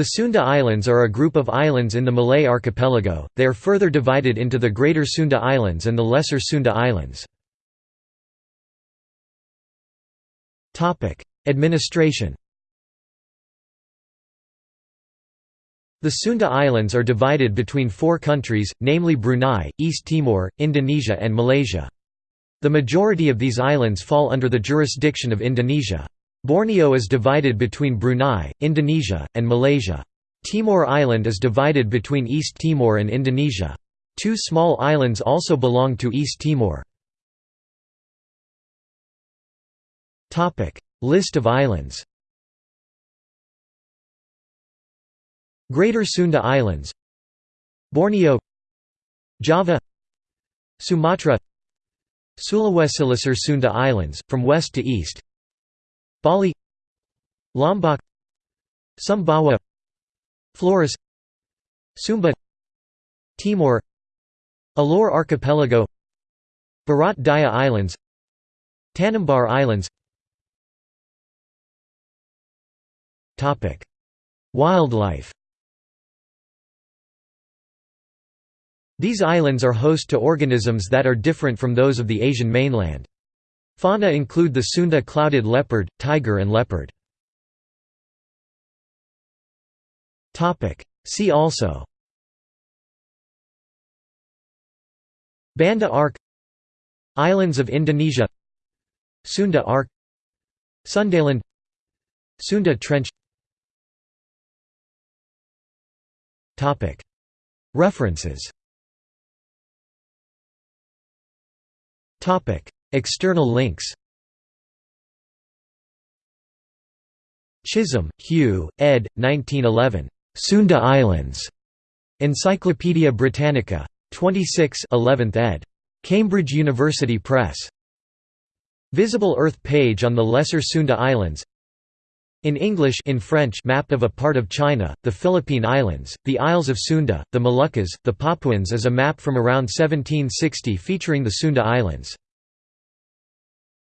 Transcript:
The Sunda Islands are a group of islands in the Malay archipelago, they are further divided into the Greater Sunda Islands and the Lesser Sunda Islands. Administration The Sunda Islands are divided between four countries, namely Brunei, East Timor, Indonesia and Malaysia. The majority of these islands fall under the jurisdiction of Indonesia. Borneo is divided between Brunei, Indonesia, and Malaysia. Timor Island is divided between East Timor and Indonesia. Two small islands also belong to East Timor. List of islands Greater Sunda Islands Borneo Java Sumatra Sulawesi Sunda Islands, from west to east Bali Lombok Sumbawa Flores Sumba Timor Alor Archipelago Barat Daya Islands Tanimbar Islands Wildlife These islands are host to organisms that are different from those of the Asian mainland. Fauna include the Sunda clouded leopard, tiger and leopard. See also. Banda Arc. Islands of Indonesia. Sunda Arc. Sundaland. Sunda Trench. References External links Chisholm, Hugh, ed. 1911. Sunda Islands. Encyclopædia Britannica. 26 11th ed. Cambridge University Press. Visible Earth page on the Lesser Sunda Islands in English in French map of a part of China, the Philippine Islands, the Isles of Sunda, the Moluccas, the Papuans as a map from around 1760 featuring the Sunda Islands.